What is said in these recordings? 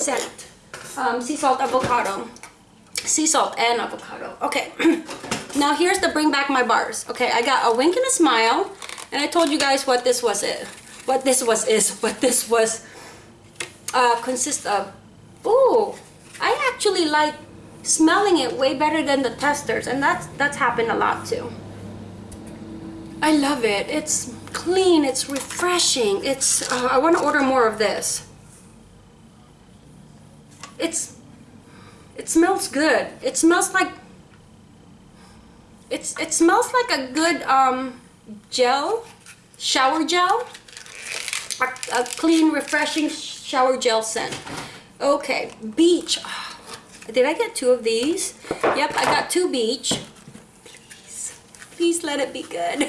scent. Um, sea salt avocado. Sea salt and avocado. Okay. now here's the bring back my bars. Okay, I got a wink and a smile. And I told you guys what this was it. What this was is. What this was uh, consists of. Ooh, I actually like smelling it way better than the testers. And that's, that's happened a lot too. I love it. It's clean. It's refreshing. It's, uh, I want to order more of this. It's, it smells good. It smells like, it's, it smells like a good um, gel, shower gel. A, a clean, refreshing shower gel scent. Okay, beach. Oh, did I get two of these? Yep, I got two beach. Please, please let it be good.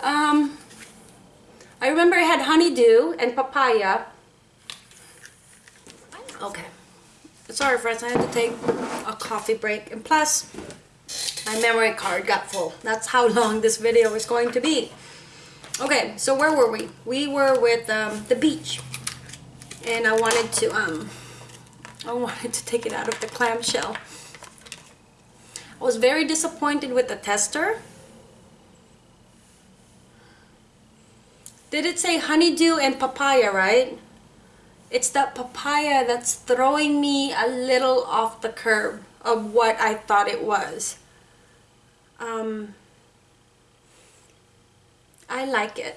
Um, I remember I had honeydew and papaya. Okay. Sorry friends, I had to take a coffee break. And plus, my memory card got full. That's how long this video is going to be. Okay, so where were we? We were with um, the beach. And I wanted to, um, I wanted to take it out of the clamshell. I was very disappointed with the tester Did it say honeydew and papaya, right? It's that papaya that's throwing me a little off the curb of what I thought it was. Um, I like it.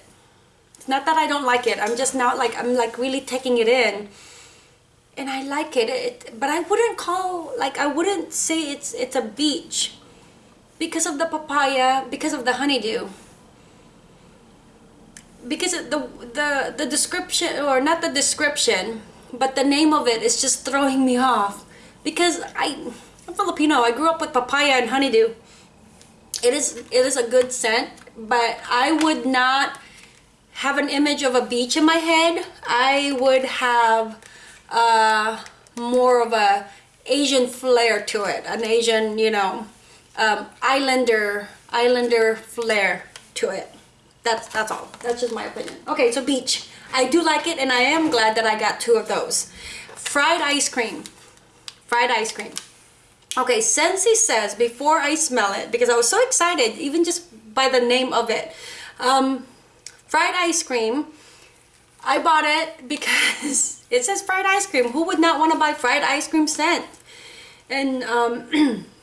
It's not that I don't like it. I'm just not like, I'm like really taking it in. And I like it. it but I wouldn't call, like I wouldn't say it's, it's a beach. Because of the papaya, because of the honeydew because the the the description or not the description but the name of it is just throwing me off. Because I I'm Filipino. I grew up with papaya and honeydew. It is it is a good scent but I would not have an image of a beach in my head. I would have uh, more of a Asian flair to it an Asian you know um, islander islander flair to it that's that's all. That's just my opinion. Okay so beach. I do like it and i am glad that i got two of those. Fried ice cream. Fried ice cream. Okay Scentsy says before i smell it because i was so excited even just by the name of it. Um, fried ice cream. I bought it because it says fried ice cream. Who would not want to buy fried ice cream scent? And um,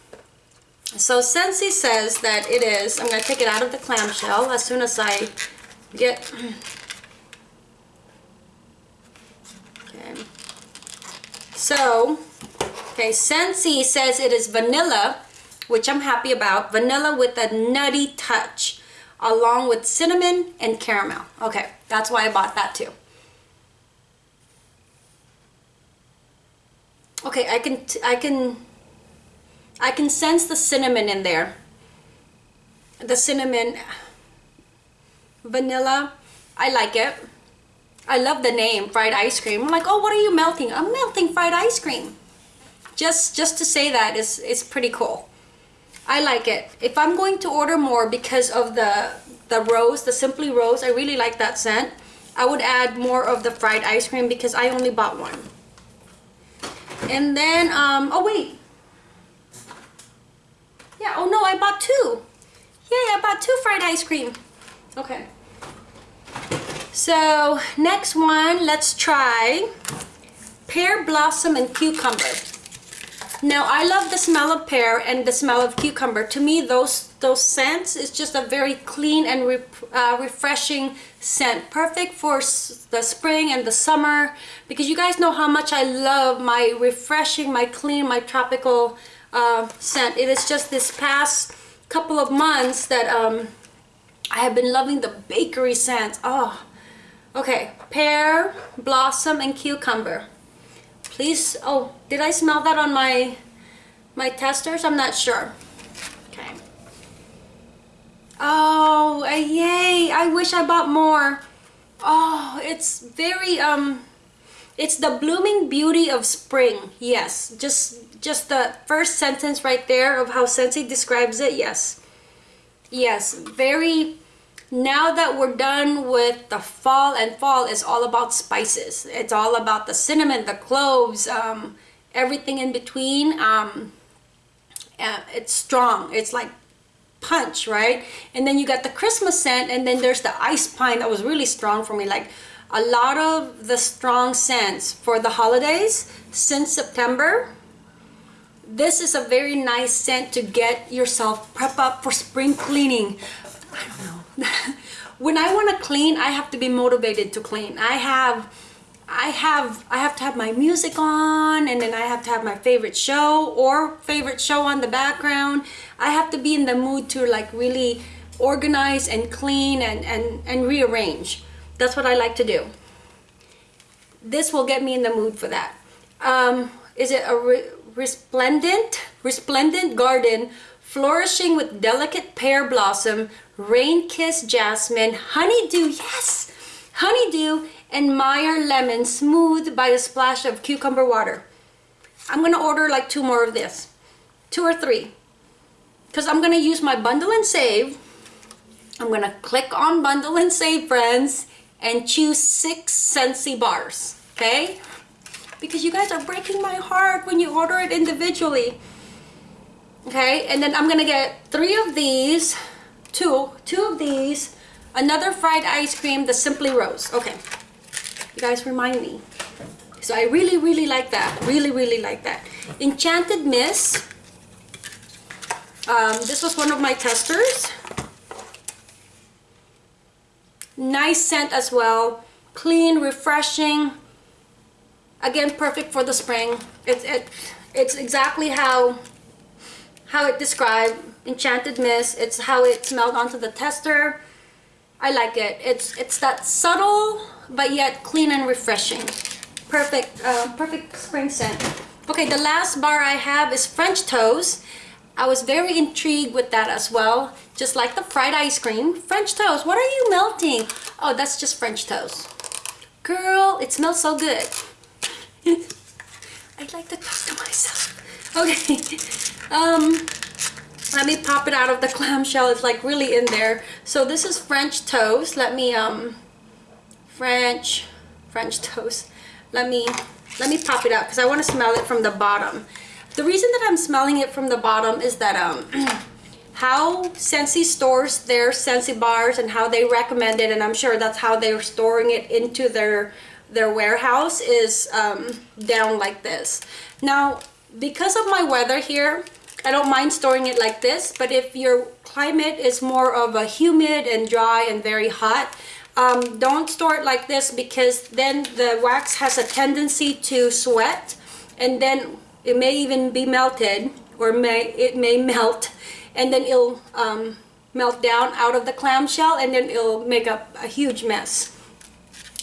So Scentsy says that it is, I'm going to take it out of the clamshell as soon as I get, okay. So, okay, Scentsy says it is vanilla, which I'm happy about. Vanilla with a nutty touch, along with cinnamon and caramel. Okay, that's why I bought that too. Okay, I can, I can I can sense the cinnamon in there. The cinnamon, vanilla, I like it. I love the name, fried ice cream. I'm like, oh, what are you melting? I'm melting fried ice cream. Just, just to say that is, is pretty cool. I like it. If I'm going to order more because of the, the rose, the Simply Rose, I really like that scent. I would add more of the fried ice cream because I only bought one. And then, um, oh wait, yeah, oh no, I bought two. Yay, I bought two fried ice cream. Okay. So, next one, let's try pear blossom and cucumber. Now, I love the smell of pear and the smell of cucumber. To me, those those scents is just a very clean and re uh, refreshing scent. Perfect for the spring and the summer because you guys know how much I love my refreshing, my clean, my tropical uh, scent. It is just this past couple of months that um, I have been loving the bakery scents. Oh, okay. Pear, blossom, and cucumber. Please, oh, did I smell that on my, my testers? I'm not sure. Okay. Oh, yay. I wish I bought more. Oh, it's very, um, it's the blooming beauty of spring. Yes, just just the first sentence right there of how Scentsy describes it, yes. Yes, very now that we're done with the fall and fall is all about spices. It's all about the cinnamon the cloves um, everything in between um, uh, it's strong. It's like punch right? And then you got the christmas scent and then there's the ice pine that was really strong for me. Like a lot of the strong scents for the holidays since september this is a very nice scent to get yourself prep up for spring cleaning i don't know when I want to clean, I have to be motivated to clean. I have I have I have to have my music on and then I have to have my favorite show or favorite show on the background. I have to be in the mood to like really organize and clean and and and rearrange. That's what I like to do. This will get me in the mood for that. Um, is it a re resplendent resplendent garden flourishing with delicate pear blossom Rain Kiss Jasmine, Honeydew, yes! Honeydew and Meyer Lemon smooth by a splash of cucumber water. I'm gonna order like two more of this. Two or three. Because I'm gonna use my bundle and save. I'm gonna click on bundle and save friends and choose six Scentsy bars, okay? Because you guys are breaking my heart when you order it individually. Okay, and then I'm gonna get three of these two, two of these, another fried ice cream, the Simply Rose. Okay, you guys remind me. So I really, really like that. Really, really like that. Enchanted Mist. Um, this was one of my testers. Nice scent as well. Clean, refreshing. Again, perfect for the spring. It's it, it's exactly how how it described Enchanted Mist. It's how it smelled onto the tester. I like it. It's it's that subtle but yet clean and refreshing. Perfect, uh, perfect spring scent. Okay, the last bar I have is French toast. I was very intrigued with that as well. Just like the fried ice cream. French toast, what are you melting? Oh, that's just French toast. Girl, it smells so good. I'd like to talk to myself. Okay, um, let me pop it out of the clamshell it's like really in there so this is french toast let me um french french toast let me let me pop it out because i want to smell it from the bottom the reason that i'm smelling it from the bottom is that um how Scentsy stores their Scentsy bars and how they recommend it and i'm sure that's how they're storing it into their their warehouse is um down like this. Now because of my weather here I don't mind storing it like this, but if your climate is more of a humid and dry and very hot, um, don't store it like this because then the wax has a tendency to sweat and then it may even be melted or may it may melt and then it'll um, melt down out of the clamshell and then it'll make a, a huge mess.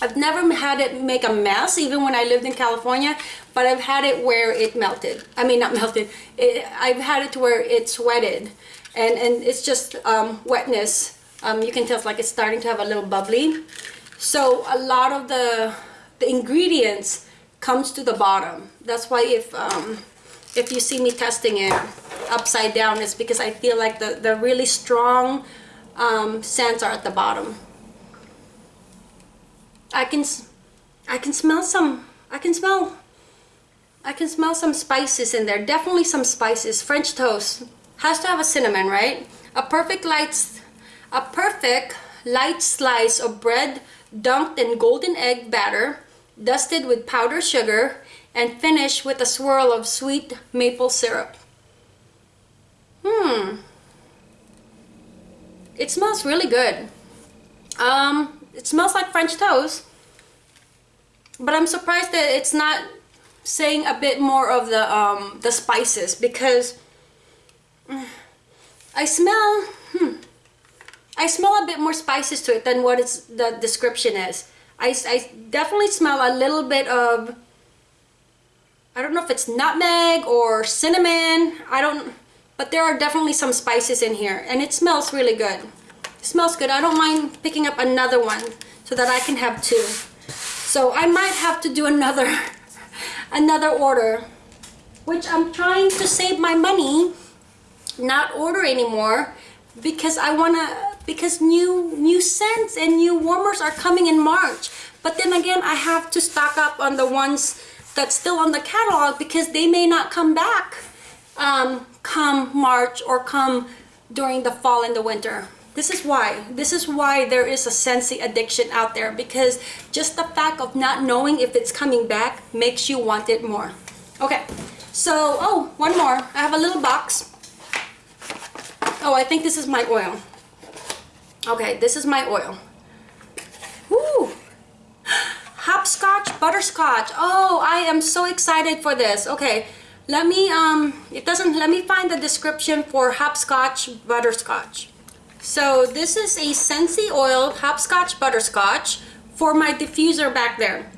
I've never had it make a mess even when I lived in California but I've had it where it melted. I mean, not melted. It, I've had it to where it sweated, and and it's just um, wetness. Um, you can tell it's like it's starting to have a little bubbly. So a lot of the the ingredients comes to the bottom. That's why if um, if you see me testing it upside down, it's because I feel like the the really strong um, scents are at the bottom. I can I can smell some. I can smell I can smell some spices in there. Definitely some spices. French toast has to have a cinnamon, right? A perfect light, a perfect light slice of bread dunked in golden egg batter, dusted with powdered sugar, and finish with a swirl of sweet maple syrup. Hmm. It smells really good. Um, it smells like French toast. But I'm surprised that it's not saying a bit more of the um, the spices because I smell hmm, I smell a bit more spices to it than what it's the description is. I, I definitely smell a little bit of I don't know if it's nutmeg or cinnamon. I don't but there are definitely some spices in here and it smells really good. It smells good. I don't mind picking up another one so that I can have two. So I might have to do another another order which I'm trying to save my money not order anymore because I want to because new new scents and new warmers are coming in March. But then again, I have to stock up on the ones that's still on the catalog because they may not come back um, come March or come during the fall and the winter. This is why. This is why there is a Scentsy addiction out there because just the fact of not knowing if it's coming back makes you want it more. Okay, so, oh, one more. I have a little box. Oh, I think this is my oil. Okay, this is my oil. Woo! Butterscotch. Oh, I am so excited for this. Okay, let me, um, it doesn't, let me find the description for hopscotch butterscotch. So this is a Scentsy oil hopscotch butterscotch for my diffuser back there.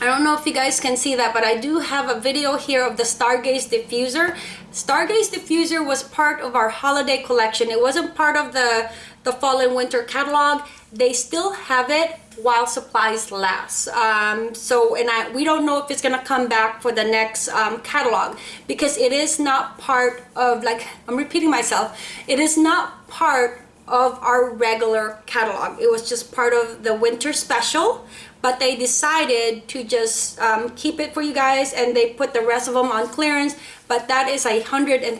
I don't know if you guys can see that, but I do have a video here of the Stargaze diffuser. Stargaze diffuser was part of our holiday collection. It wasn't part of the, the fall and winter catalog. They still have it while supplies last. Um, so, and I, we don't know if it's gonna come back for the next um, catalog because it is not part of, like, I'm repeating myself, it is not part of our regular catalog. It was just part of the winter special but they decided to just um, keep it for you guys and they put the rest of them on clearance but that is a $150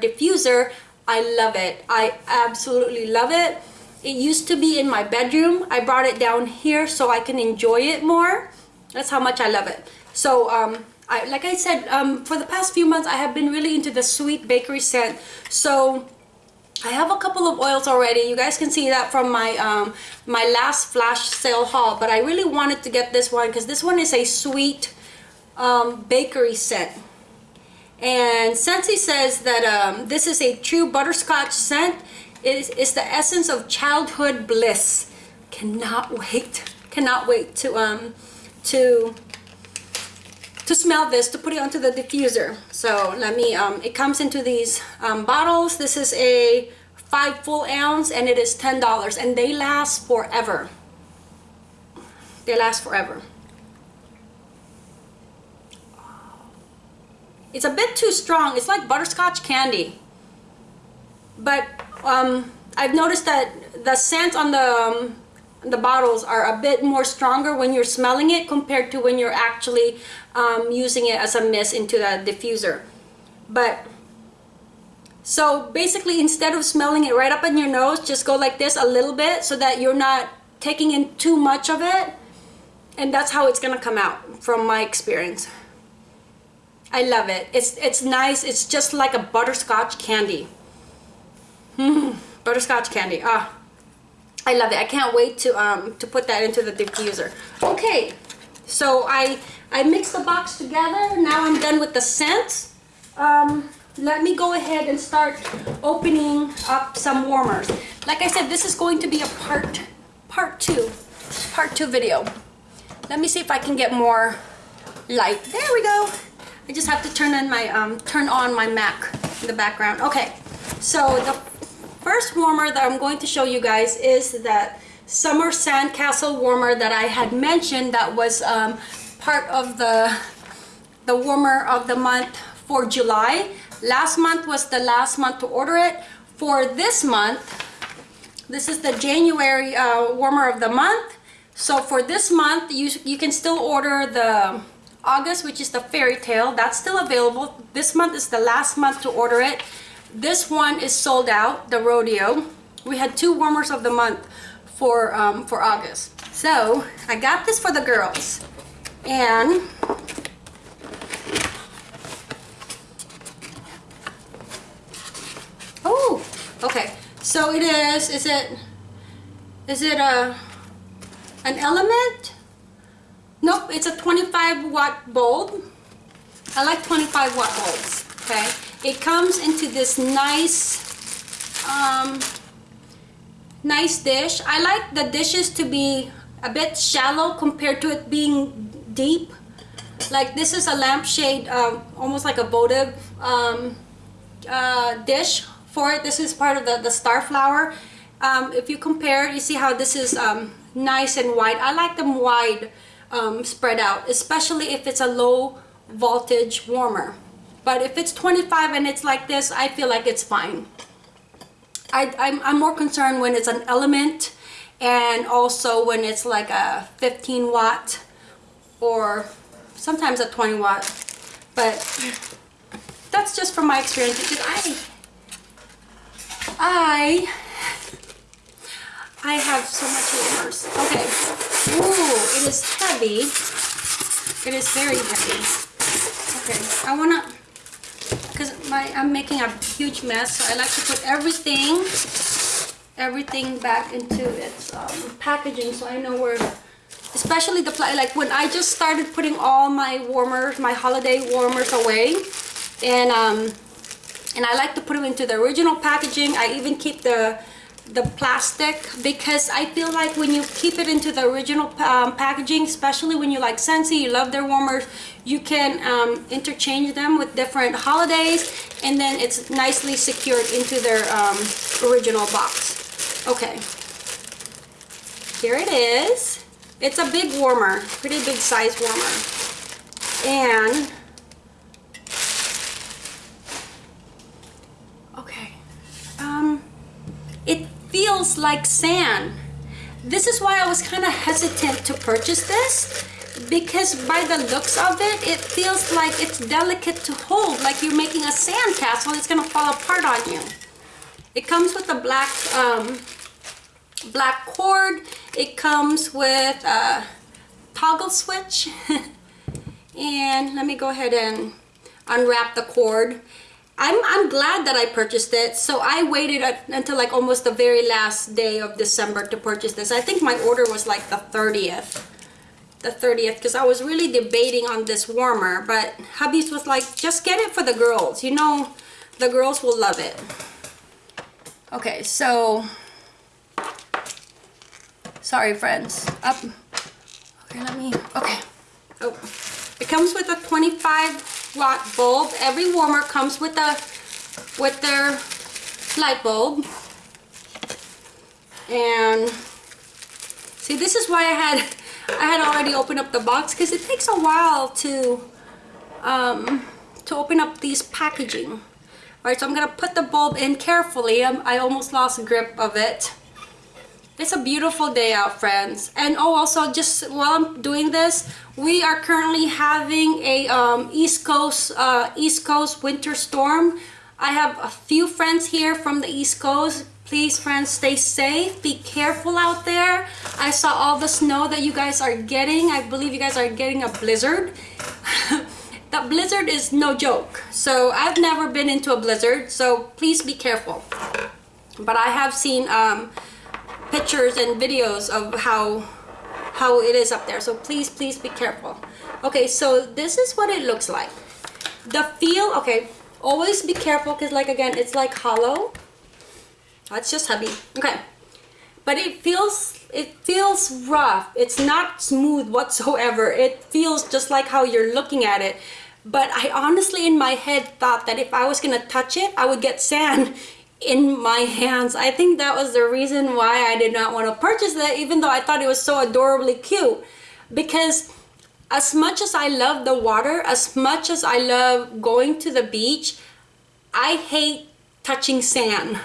diffuser I love it I absolutely love it it used to be in my bedroom I brought it down here so I can enjoy it more that's how much I love it so um, I, like I said um, for the past few months I have been really into the sweet bakery scent so I have a couple of oils already. You guys can see that from my um, my last flash sale haul. But I really wanted to get this one because this one is a sweet um, bakery scent. And Scentsy says that um, this is a true butterscotch scent. It is it's the essence of childhood bliss. Cannot wait. Cannot wait to um to to smell this to put it onto the diffuser. So let me um, it comes into these um, bottles. This is a five full ounce and it is ten dollars and they last forever. They last forever. It's a bit too strong. It's like butterscotch candy. But um, I've noticed that the scent on the um, the bottles are a bit more stronger when you're smelling it compared to when you're actually um, using it as a mist into the diffuser. But so basically instead of smelling it right up in your nose just go like this a little bit so that you're not taking in too much of it. And that's how it's gonna come out from my experience. I love it. It's it's nice. It's just like a butterscotch candy hmm butterscotch candy ah I love it. I can't wait to um to put that into the diffuser. Okay, so I I mixed the box together. Now I'm done with the scent. Um, let me go ahead and start opening up some warmers. Like I said, this is going to be a part part two, part two video. Let me see if I can get more light. There we go. I just have to turn on my um turn on my Mac in the background. Okay, so the first warmer that I'm going to show you guys is that summer sandcastle warmer that I had mentioned that was um, part of the the warmer of the month for July. Last month was the last month to order it. For this month this is the January uh, warmer of the month. So for this month you you can still order the August which is the fairy tale. That's still available. This month is the last month to order it this one is sold out, the rodeo. We had two warmers of the month for, um, for August. So I got this for the girls. And oh, okay. So it is, is it, is it a, an element? Nope, it's a 25 watt bulb. I like 25 watt bulbs, okay? It comes into this nice, um, nice dish. I like the dishes to be a bit shallow compared to it being deep. Like this is a lampshade, uh, almost like a votive um, uh, dish for it. This is part of the, the star flower. Um, if you compare, you see how this is um, nice and wide. I like them wide um, spread out, especially if it's a low voltage warmer. But if it's 25 and it's like this, I feel like it's fine. I, I'm, I'm more concerned when it's an element and also when it's like a 15 watt or sometimes a 20 watt. But that's just from my experience because I I I have so much warmers okay. Ooh, it is heavy. It is very heavy. Okay. I want to because my I'm making a huge mess so I like to put everything everything back into its um, packaging so I know where especially the like when I just started putting all my warmers my holiday warmers away and um and I like to put them into the original packaging. I even keep the the plastic because I feel like when you keep it into the original um, packaging especially when you like Scentsy you love their warmers you can um, interchange them with different holidays and then it's nicely secured into their um, original box. Okay. Here it is. It's a big warmer pretty big size warmer. And okay um it feels like sand. This is why I was kind of hesitant to purchase this because by the looks of it, it feels like it's delicate to hold, like you're making a sand castle. It's gonna fall apart on you. It comes with a black, um, black cord. It comes with a toggle switch. and let me go ahead and unwrap the cord. I'm, I'm glad that I purchased it. So I waited until like almost the very last day of December to purchase this. I think my order was like the 30th. The 30th because I was really debating on this warmer. But hubby's was like, just get it for the girls. You know, the girls will love it. Okay, so... Sorry, friends. Up. Okay, let me... Okay. Oh. It comes with a 25 watt bulb. Every warmer comes with a with their light bulb. And see, this is why I had I had already opened up the box because it takes a while to um, to open up these packaging. All right, so I'm gonna put the bulb in carefully. I'm, I almost lost grip of it. It's a beautiful day out, friends. And oh, also, just while I'm doing this, we are currently having a um, East Coast uh, East Coast winter storm. I have a few friends here from the East Coast. Please, friends, stay safe. Be careful out there. I saw all the snow that you guys are getting. I believe you guys are getting a blizzard. that blizzard is no joke. So I've never been into a blizzard, so please be careful. But I have seen um, pictures and videos of how how it is up there. So please please be careful. Okay so this is what it looks like. The feel okay always be careful because like again it's like hollow. That's just heavy. Okay. But it feels it feels rough. It's not smooth whatsoever. It feels just like how you're looking at it. But I honestly in my head thought that if I was gonna touch it I would get sand in my hands. I think that was the reason why I did not want to purchase that even though I thought it was so adorably cute because as much as I love the water, as much as I love going to the beach, I hate touching sand.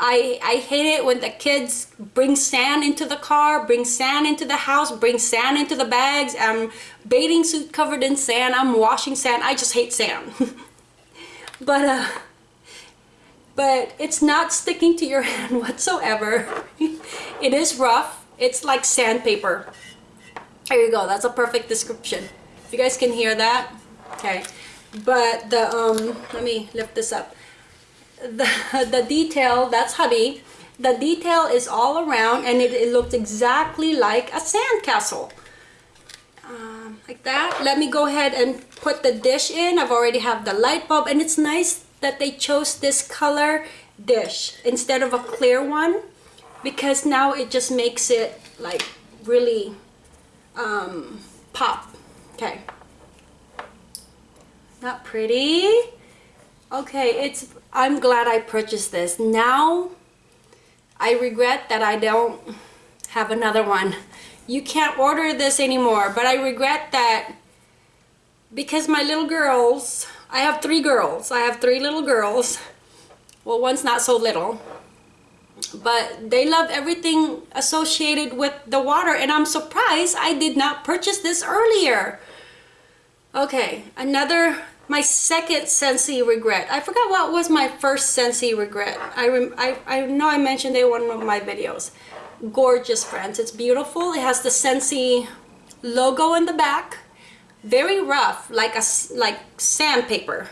I, I hate it when the kids bring sand into the car, bring sand into the house, bring sand into the bags. I'm bathing suit covered in sand. I'm washing sand. I just hate sand. but uh, but it's not sticking to your hand whatsoever. it is rough. It's like sandpaper. There you go. That's a perfect description. If you guys can hear that. Okay. But the, um, let me lift this up. The, the detail, that's hubby. The detail is all around and it, it looks exactly like a sandcastle. Um, like that. Let me go ahead and put the dish in. I've already have the light bulb and it's nice that they chose this color dish instead of a clear one because now it just makes it like really um, pop. Okay. Not pretty. Okay, it's, I'm glad I purchased this. Now, I regret that I don't have another one. You can't order this anymore, but I regret that because my little girls I have three girls. I have three little girls. Well, one's not so little. but they love everything associated with the water and I'm surprised I did not purchase this earlier. Okay, another, my second Scentsy regret. I forgot what was my first Scentsy regret. I, rem, I, I know I mentioned it in one of my videos. Gorgeous, friends. It's beautiful. It has the Scentsy logo in the back. Very rough, like a like sandpaper.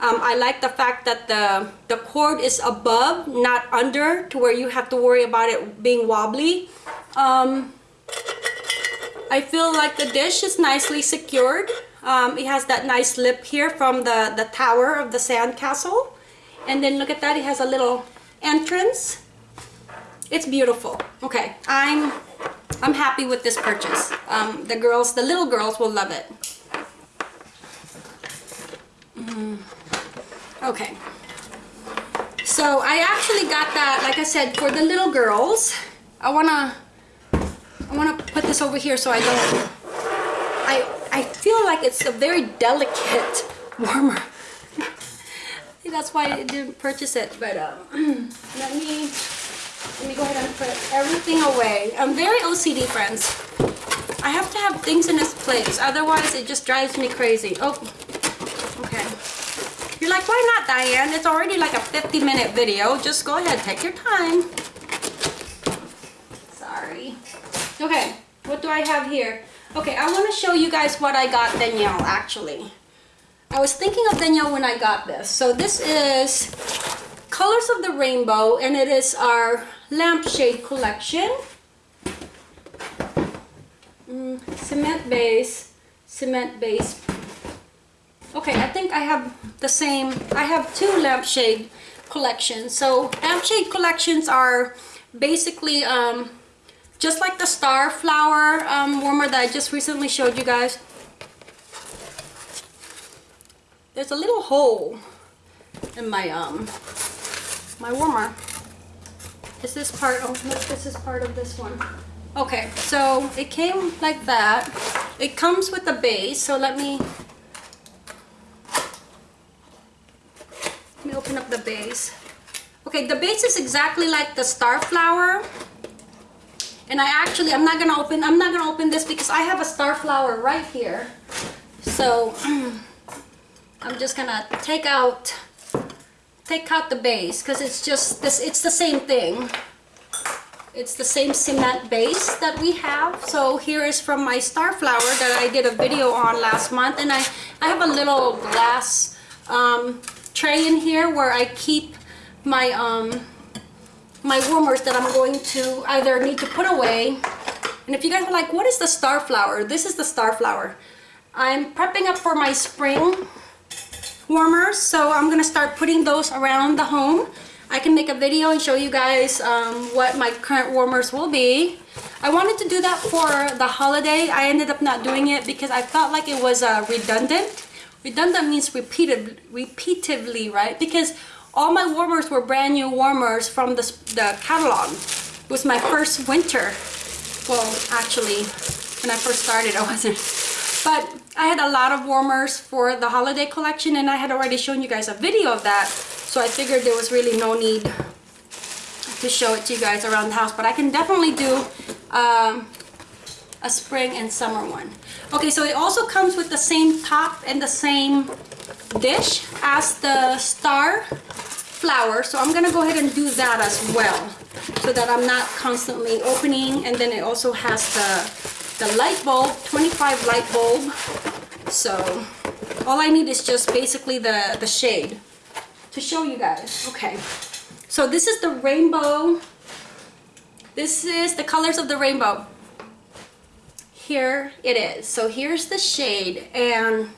Um, I like the fact that the, the cord is above, not under, to where you have to worry about it being wobbly. Um, I feel like the dish is nicely secured. Um, it has that nice lip here from the, the tower of the sand castle. And then look at that, it has a little entrance. It's beautiful. Okay, I'm I'm happy with this purchase. Um, the girls, the little girls will love it. Mm. Okay. So I actually got that, like I said, for the little girls. I wanna, I wanna put this over here so I don't, I, I feel like it's a very delicate warmer. That's why I didn't purchase it, but um, let me, let me go ahead and put everything away. I'm very OCD, friends. I have to have things in this place, otherwise it just drives me crazy. Oh, okay. You're like, why not, Diane? It's already like a 50 minute video. Just go ahead, take your time. Sorry. Okay, what do I have here? Okay, I want to show you guys what I got Danielle, actually. I was thinking of Danielle when I got this. So this is Colors of the Rainbow, and it is our lampshade collection. Mm, cement base, cement base Okay, I think I have the same, I have two lampshade collections. So lampshade collections are basically um, just like the star flower um, warmer that I just recently showed you guys. There's a little hole in my um my warmer. Is this part, oh look, this is part of this one. Okay, so it came like that. It comes with a base, so let me Let me open up the base. Okay, the base is exactly like the star flower. And I actually, I'm not gonna open, I'm not gonna open this because I have a star flower right here. So, I'm just gonna take out, take out the base because it's just this, it's the same thing. It's the same cement base that we have. So here is from my star flower that I did a video on last month. And I, I have a little glass um, tray in here where I keep my um my warmers that I'm going to either need to put away and if you guys are like what is the star flower this is the star flower I'm prepping up for my spring warmers so I'm gonna start putting those around the home I can make a video and show you guys um, what my current warmers will be I wanted to do that for the holiday I ended up not doing it because I felt like it was uh, redundant Redundant means repeated, repeatedly, right? Because all my warmers were brand new warmers from the, the catalog. It was my first winter. Well, actually, when I first started, I wasn't. But I had a lot of warmers for the holiday collection and I had already shown you guys a video of that. So I figured there was really no need to show it to you guys around the house. But I can definitely do um, a spring and summer one. Okay, so it also comes with the same top and the same dish as the star flower. So I'm gonna go ahead and do that as well so that I'm not constantly opening. And then it also has the, the light bulb, 25 light bulb. So all I need is just basically the, the shade to show you guys. Okay, so this is the rainbow. This is the colors of the rainbow here it is so here's the shade and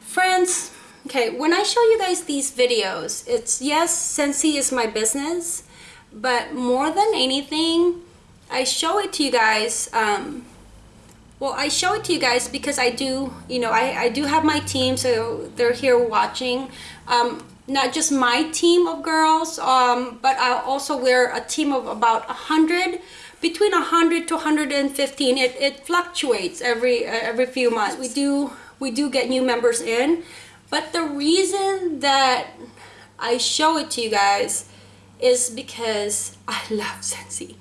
friends okay when I show you guys these videos it's yes Scentsy is my business but more than anything I show it to you guys um, well I show it to you guys because I do you know I, I do have my team so they're here watching um, not just my team of girls um, but I also wear a team of about a hundred between 100 to 115 it, it fluctuates every uh, every few months we do we do get new members in but the reason that I show it to you guys is because I love Scentsy.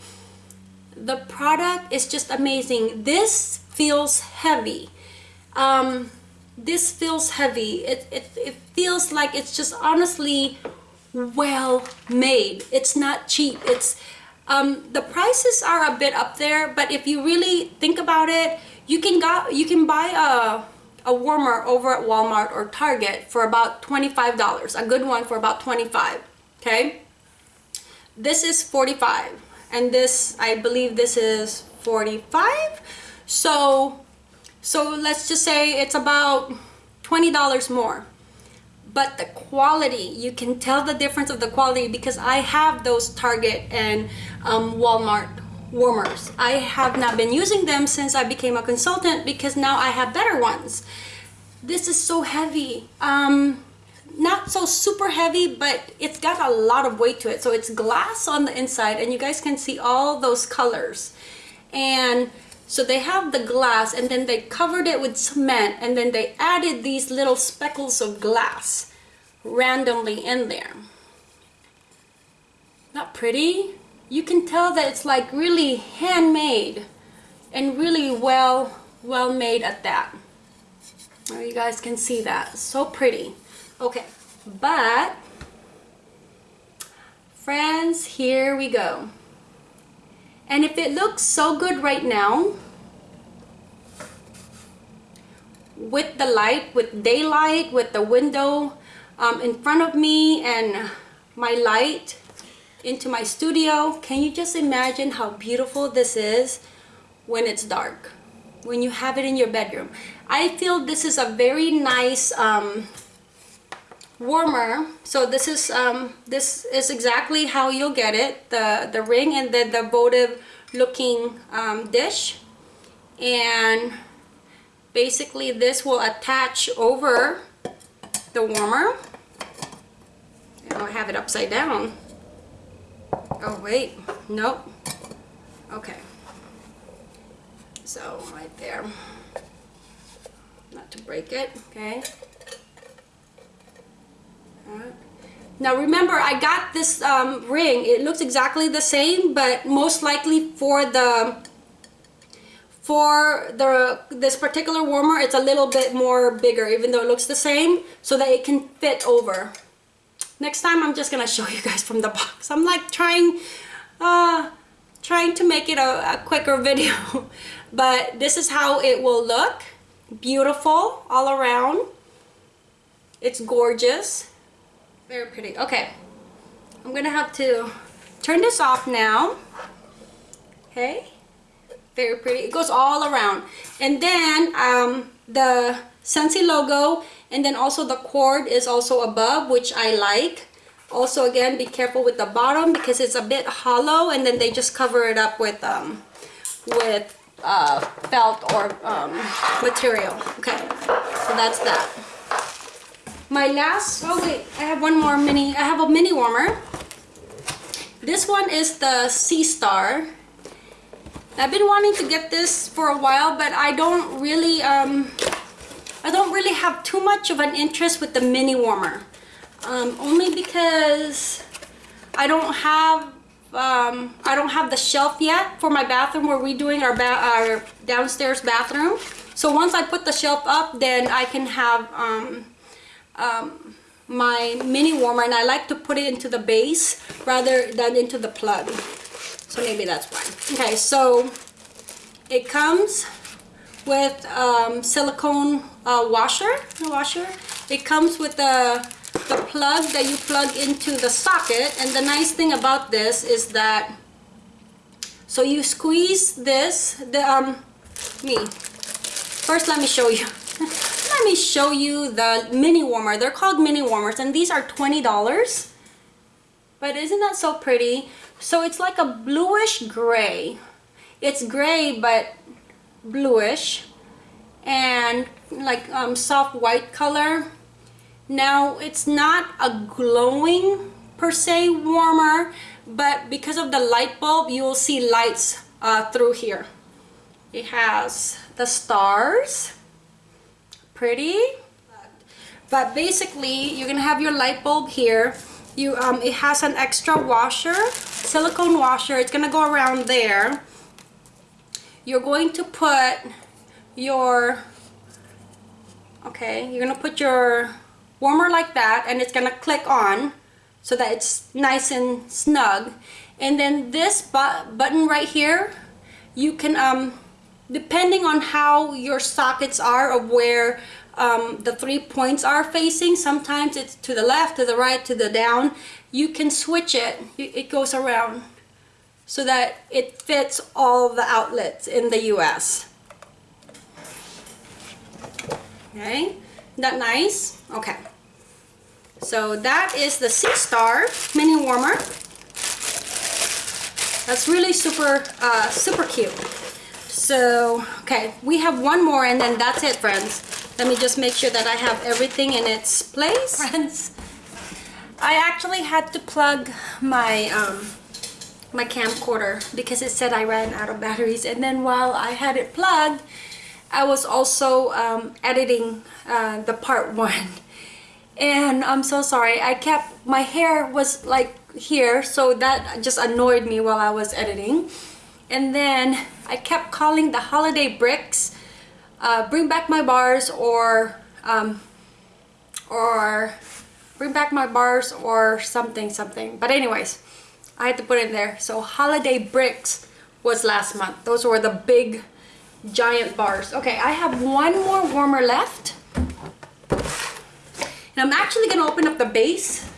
The product is just amazing. This feels heavy. Um, this feels heavy. It, it, it feels like it's just honestly well made. It's not cheap. It's um, the prices are a bit up there, but if you really think about it, you can got you can buy a a warmer over at Walmart or Target for about $25. A good one for about 25. Okay? This is 45 and this I believe this is 45. So so let's just say it's about $20 more. But the quality you can tell the difference of the quality because I have those Target and um, Walmart warmers. I have not been using them since I became a consultant because now I have better ones. This is so heavy. Um, not so super heavy but it's got a lot of weight to it. So it's glass on the inside and you guys can see all those colors. And so they have the glass and then they covered it with cement and then they added these little speckles of glass randomly in there. Not pretty? You can tell that it's like really handmade and really well, well made at that. There you guys can see that. So pretty. Okay, but friends, here we go. And if it looks so good right now, with the light, with daylight, with the window um, in front of me and my light into my studio, can you just imagine how beautiful this is when it's dark? When you have it in your bedroom. I feel this is a very nice um, warmer. So this is um, this is exactly how you'll get it the the ring and then the votive looking um, dish. And basically this will attach over the warmer. And I'll have it upside down. Oh wait. Nope. Okay. So right there. Not to break it. Okay now remember, I got this um, ring. It looks exactly the same, but most likely for the for the this particular warmer, it's a little bit more bigger, even though it looks the same, so that it can fit over. Next time, I'm just gonna show you guys from the box. I'm like trying, uh, trying to make it a, a quicker video, but this is how it will look. Beautiful all around. It's gorgeous. Very pretty. Okay. I'm going to have to turn this off now. Okay. Very pretty. It goes all around. And then um, the Scentsy logo and then also the cord is also above which I like. Also again be careful with the bottom because it's a bit hollow and then they just cover it up with um, with uh, felt or um, material. Okay, so that's that my last oh wait i have one more mini i have a mini warmer this one is the sea star i've been wanting to get this for a while but i don't really um i don't really have too much of an interest with the mini warmer um, only because i don't have um, I don't have the shelf yet for my bathroom. Where We're redoing our, ba our downstairs bathroom. So once I put the shelf up, then I can have um, um, my mini warmer and I like to put it into the base rather than into the plug. So maybe that's why. Okay, so it comes with um, silicone uh, washer, washer. It comes with the, the plug that you plug into the socket. And the nice thing about this is that, so you squeeze this, the, um, me. First, let me show you. Let me show you the mini warmer. They're called mini warmers and these are $20. But isn't that so pretty? So it's like a bluish gray. It's gray but bluish and like um, soft white color. Now it's not a glowing per se warmer but because of the light bulb you will see lights uh, through here. It has the stars pretty? But basically you're gonna have your light bulb here. You um, it has an extra washer silicone washer. It's gonna go around there. You're going to put your okay you're gonna put your warmer like that and it's gonna click on so that it's nice and snug. And then this bu button right here you can um depending on how your sockets are of where um, the three points are facing sometimes it's to the left to the right to the down you can switch it. It goes around so that it fits all the outlets in the US okay that nice? Okay. So that is the SeaStar mini warmer. That's really super uh, super cute so okay we have one more and then that's it friends. Let me just make sure that I have everything in its place. Friends I actually had to plug my um, my camcorder because it said I ran out of batteries. And then while I had it plugged I was also um, editing uh, the part one. And I'm so sorry. I kept my hair was like here so that just annoyed me while I was editing. And then I kept calling the holiday bricks uh, bring back my bars or um, or bring back my bars or something something. But anyways I had to put in there. So holiday bricks was last month. Those were the big giant bars. Okay I have one more warmer left. And I'm actually gonna open up the base.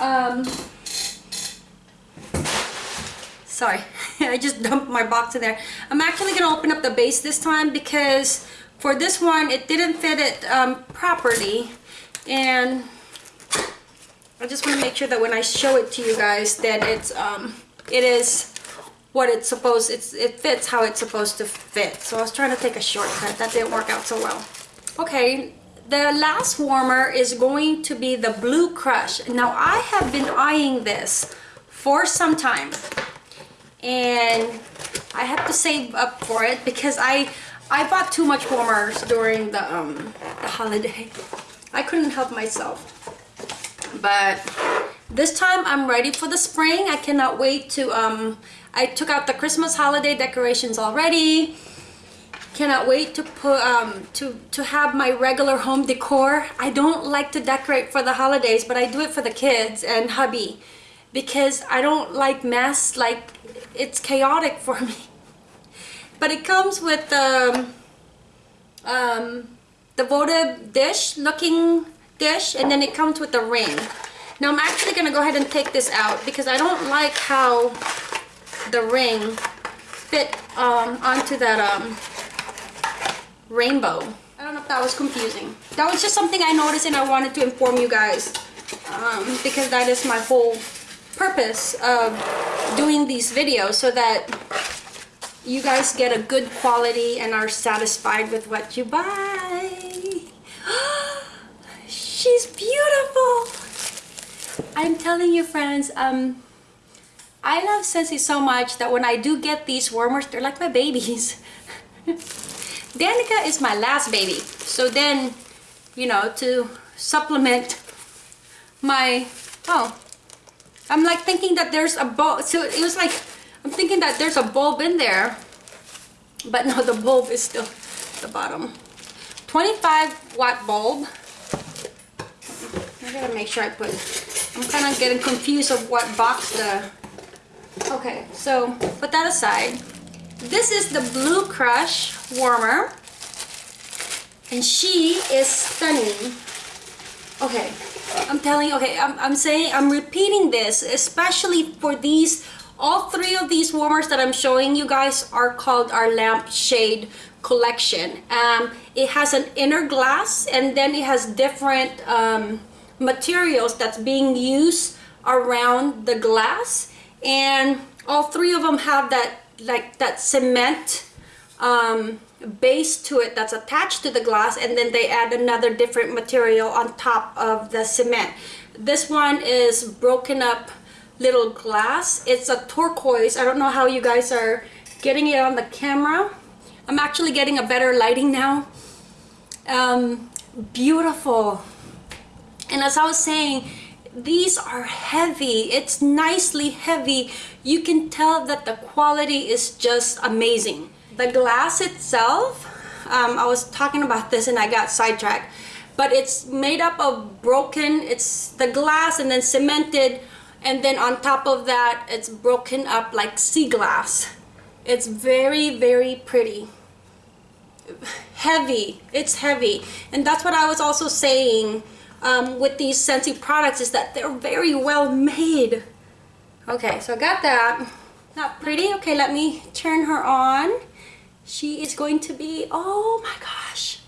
Um, sorry I just dumped my box in there. I'm actually gonna open up the base this time because for this one it didn't fit it um, properly. And I just want to make sure that when I show it to you guys that it's um, it is what it's supposed it's it fits how it's supposed to fit. So I was trying to take a shortcut. That didn't work out so well. Okay the last warmer is going to be the blue crush. Now I have been eyeing this for some time and I have to save up for it because I I bought too much warmers during the um the holiday. I couldn't help myself. But this time I'm ready for the spring. I cannot wait to um I took out the Christmas holiday decorations already. Cannot wait to put um to to have my regular home decor. I don't like to decorate for the holidays but I do it for the kids and hubby because I don't like mess like it's chaotic for me. But it comes with the um, um, the votive dish looking dish and then it comes with the ring. Now I'm actually gonna go ahead and take this out because I don't like how the ring fit um, onto that um, rainbow. I don't know if that was confusing. That was just something I noticed and I wanted to inform you guys um, because that is my whole purpose of doing these videos so that you guys get a good quality and are satisfied with what you buy. She's beautiful. I'm telling you friends, um, I love Scentsy so much that when I do get these warmers, they're like my babies. Danica is my last baby. So then, you know, to supplement my, oh, I'm like thinking that there's a bulb. So it was like, I'm thinking that there's a bulb in there. But no, the bulb is still the bottom. 25 watt bulb. I gotta make sure I put, I'm kind of getting confused of what box the, okay, so put that aside. This is the Blue Crush warmer. And she is stunning. Okay, I'm telling you, okay, I'm, I'm saying, I'm repeating this, especially for these, all three of these warmers that I'm showing you guys are called our lamp shade collection. Um, it has an inner glass and then it has different um, materials that's being used around the glass. And all three of them have that, like that cement um, base to it that's attached to the glass and then they add another different material on top of the cement. This one is broken up little glass. It's a turquoise. I don't know how you guys are getting it on the camera. I'm actually getting a better lighting now. Um, beautiful. And as I was saying, these are heavy it's nicely heavy you can tell that the quality is just amazing the glass itself um, I was talking about this and I got sidetracked but it's made up of broken it's the glass and then cemented and then on top of that it's broken up like sea glass. It's very very pretty. Heavy it's heavy. And that's what I was also saying um, with these Scentsy products is that they're very well made. Okay so I got that. Not pretty? Okay let me turn her on she is going to be oh my gosh.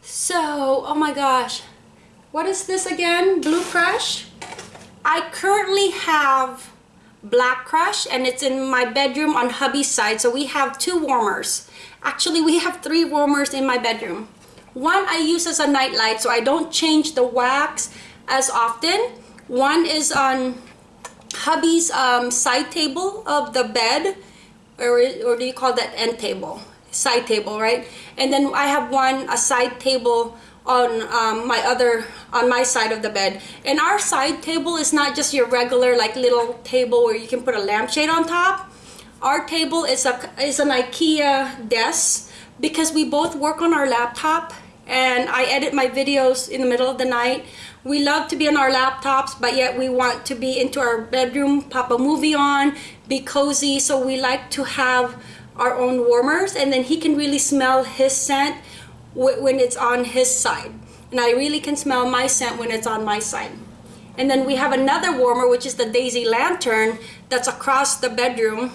So oh my gosh. What is this again? Blue crush? I currently have black crush and it's in my bedroom on hubby's side. So we have two warmers. Actually we have three warmers in my bedroom. One I use as a night light so I don't change the wax as often. One is on hubby's um, side table of the bed or, or do you call that end table side table right? And then I have one a side table on um, my other on my side of the bed. And our side table is not just your regular like little table where you can put a lampshade on top. Our table is a is an IKEA desk because we both work on our laptop and I edit my videos in the middle of the night. We love to be on our laptops but yet we want to be into our bedroom pop a movie on be cozy. So we like to have our own warmers and then he can really smell his scent when it's on his side. And I really can smell my scent when it's on my side. And then we have another warmer which is the daisy lantern that's across the bedroom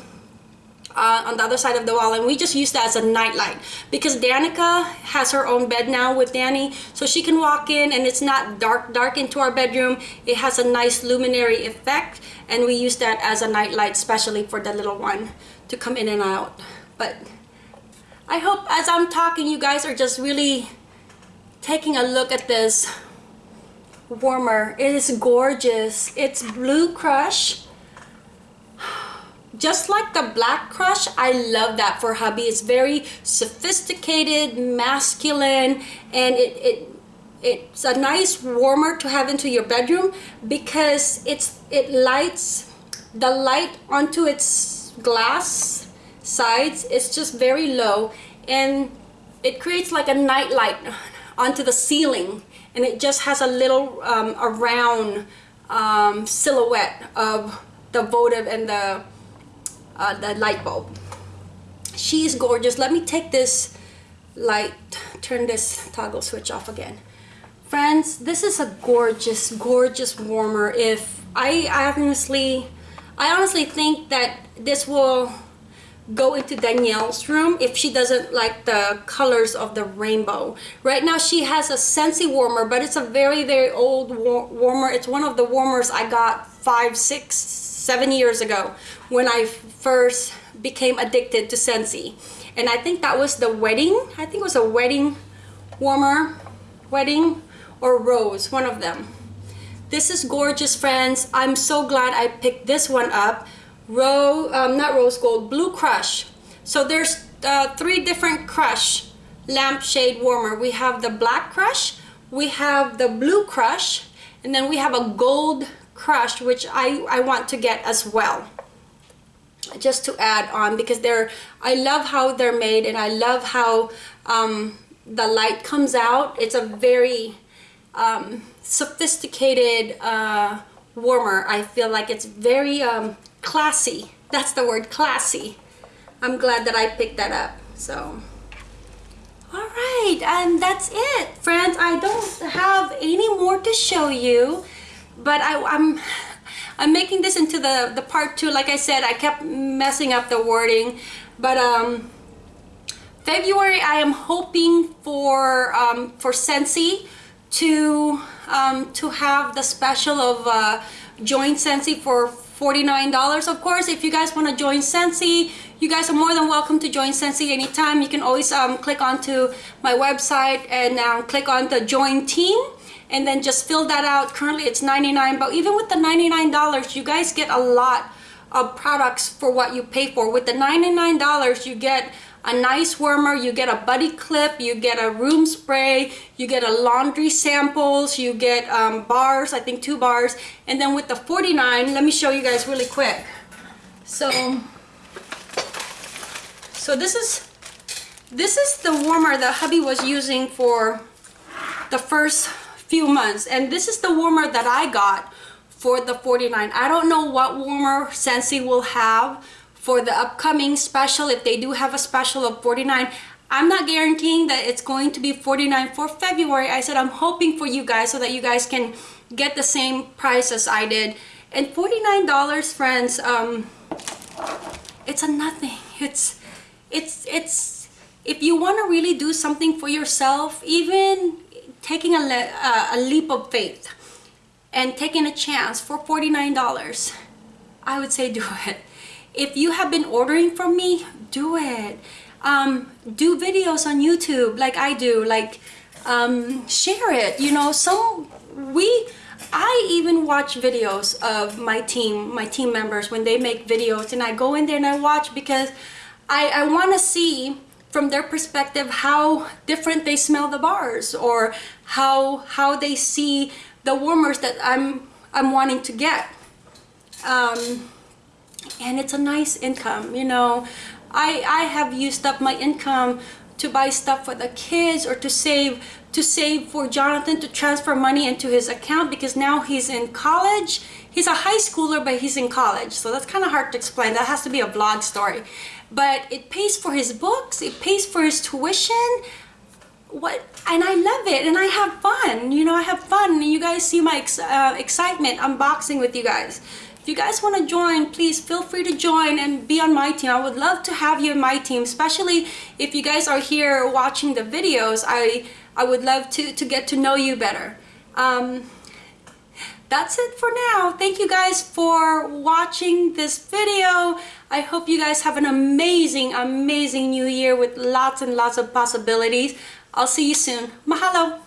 uh, on the other side of the wall. And we just use that as a nightlight because Danica has her own bed now with Danny so she can walk in and it's not dark dark into our bedroom. It has a nice luminary effect and we use that as a nightlight especially for the little one to come in and out. But I hope as I'm talking you guys are just really taking a look at this warmer. It is gorgeous. It's blue crush. Just like the black crush i love that for hubby. It's very sophisticated masculine and it, it it's a nice warmer to have into your bedroom because it's it lights the light onto its glass sides it's just very low and it creates like a night light onto the ceiling and it just has a little um, a round um, silhouette of the votive and the uh, the light bulb. She is gorgeous. Let me take this light turn this toggle switch off again. Friends this is a gorgeous gorgeous warmer. If I honestly I honestly think that this will go into Danielle's room if she doesn't like the colors of the rainbow. Right now she has a Scentsy warmer, but it's a very, very old war warmer. It's one of the warmers I got five, six, seven years ago when I first became addicted to Scentsy. And I think that was the wedding. I think it was a wedding warmer, wedding or rose, one of them. This is gorgeous, friends. I'm so glad I picked this one up. Rose, um, not rose gold, blue crush. So there's uh, three different crush lampshade warmer. We have the black crush, we have the blue crush, and then we have a gold crush, which I, I want to get as well just to add on because they're I love how they're made and I love how um, the light comes out it's a very um, sophisticated uh, warmer I feel like it's very um, classy. That's the word classy. I'm glad that I picked that up so. All right and that's it. Friends I don't have any more to show you but I, I'm I'm making this into the the part two. Like I said I kept messing up the wording but um February I am hoping for um, for Scentsy to um, to have the special of uh, join Scentsy for $49 of course. If you guys want to join Scentsy, you guys are more than welcome to join Scentsy anytime. You can always um, click onto my website and um, click on the join team and then just fill that out. Currently it's 99 but even with the 99 dollars you guys get a lot of products for what you pay for. With the 99 dollars you get a nice warmer you get a buddy clip you get a room spray you get a laundry samples you get um, bars I think two bars. And then with the 49 let me show you guys really quick. So so this is this is the warmer that hubby was using for the first few months. And this is the warmer that I got for the 49 I don't know what warmer Scentsy will have for the upcoming special if they do have a special of 49 I'm not guaranteeing that it's going to be 49 for February. I said I'm hoping for you guys so that you guys can get the same price as I did. And $49 friends um it's a nothing. It's it's it's if you want to really do something for yourself even taking a, le uh, a leap of faith and taking a chance for $49 I would say do it if you have been ordering from me do it. Um, do videos on YouTube like I do like um, share it you know? Some we I even watch videos of my team my team members when they make videos and I go in there and I watch because I, I want to see from their perspective how different they smell the bars or how how they see the warmers that I'm I'm wanting to get. Um, and it's a nice income you know. I I have used up my income to buy stuff for the kids or to save to save for Jonathan to transfer money into his account because now he's in college. He's a high schooler but he's in college so that's kind of hard to explain. That has to be a vlog story. But it pays for his books it pays for his tuition. What and I love it and I have fun you know I have fun you guys see my ex uh, excitement unboxing with you guys if you guys want to join, please feel free to join and be on my team. I would love to have you in my team, especially if you guys are here watching the videos. I, I would love to, to get to know you better. Um, that's it for now. Thank you guys for watching this video. I hope you guys have an amazing, amazing new year with lots and lots of possibilities. I'll see you soon. Mahalo.